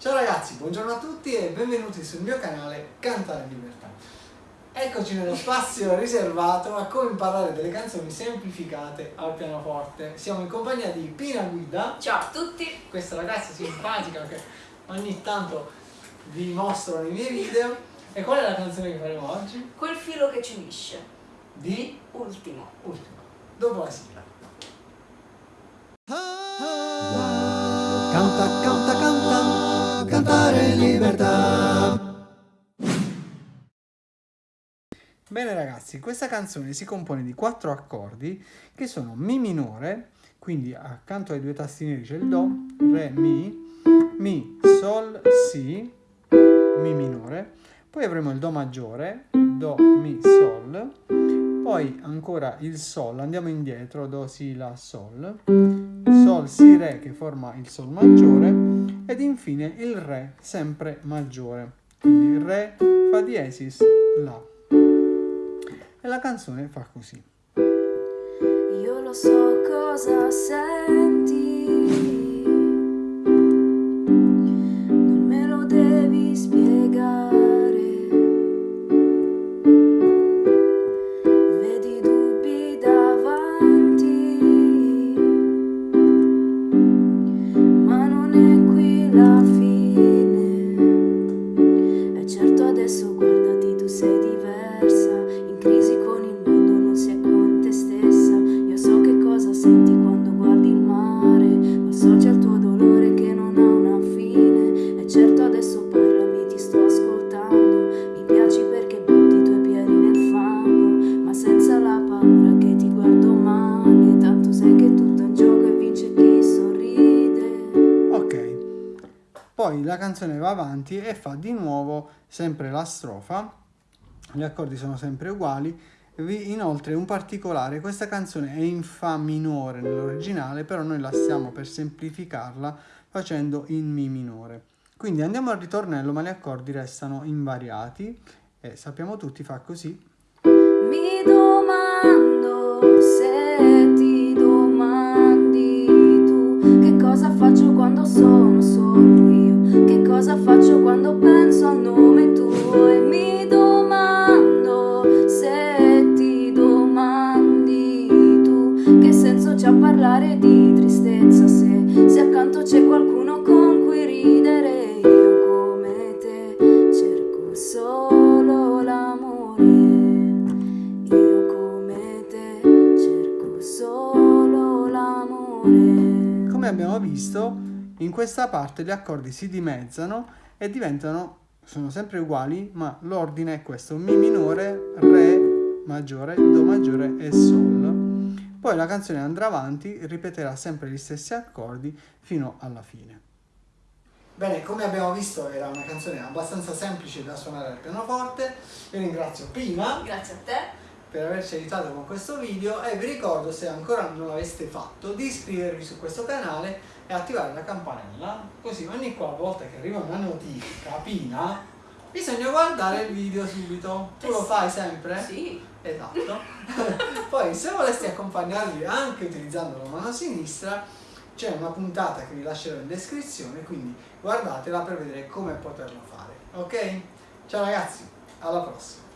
Ciao ragazzi, buongiorno a tutti e benvenuti sul mio canale Cantare Libertà. Eccoci nello spazio riservato a come imparare delle canzoni semplificate al pianoforte. Siamo in compagnia di Pina Guida. Ciao a tutti! Questa ragazza simpatica che ogni tanto vi mostro nei miei video. E qual è la canzone che faremo oggi? Quel filo che ci unisce. Di? Ultimo. Ultimo. Dopo la sigla. Bene ragazzi, questa canzone si compone di quattro accordi che sono Mi minore, quindi accanto ai due tasti neri c'è il Do, Re, Mi, Mi, Sol, Si, Mi minore, poi avremo il Do maggiore, Do, Mi, Sol, poi ancora il Sol, andiamo indietro, Do, Si, La, Sol, Sol, Si, Re che forma il Sol maggiore. Ed infine il Re sempre maggiore, quindi Re, Fa diesis, La. E la canzone fa così. Io lo so cosa senti. Senti quando guardi il mare. Ma so il tuo dolore che non ha una fine. E certo adesso parlami, ti sto ascoltando. Mi piaci perché butti i tuoi piedi nel fango. Ma senza la paura che ti guardo male. Tanto sai che tutto è un gioco e vince chi sorride. Ok, poi la canzone va avanti e fa di nuovo sempre la strofa, gli accordi sono sempre uguali, inoltre un particolare, questa canzone è in Fa minore nell'originale, però noi la stiamo per semplificarla facendo in Mi minore. Quindi andiamo al ritornello, ma gli accordi restano invariati e sappiamo tutti fa così. Mi domando se ti domandi tu che cosa faccio quando sono solo io, che cosa faccio quando penso al nome tuo e mi che senso c'ha parlare di tristezza se, se accanto c'è qualcuno con cui ridere io come te cerco solo l'amore io come te cerco solo l'amore. Come abbiamo visto, in questa parte gli accordi si dimezzano e diventano, sono sempre uguali, ma l'ordine è questo, Mi minore, Re maggiore, Do maggiore e Sol. Poi la canzone andrà avanti, ripeterà sempre gli stessi accordi fino alla fine. Bene, come abbiamo visto era una canzone abbastanza semplice da suonare al pianoforte. Io ringrazio Pina Grazie a te. per averci aiutato con questo video e vi ricordo se ancora non l'aveste fatto di iscrivervi su questo canale e attivare la campanella così ogni qualvolta che arriva una notifica Pina bisogna guardare il video subito tu Eh lo fai sempre? Sì. esatto poi se voleste accompagnarvi anche utilizzando la mano sinistra c'è una puntata che vi lascerò in descrizione quindi guardatela per vedere come poterlo fare ok? ciao ragazzi alla prossima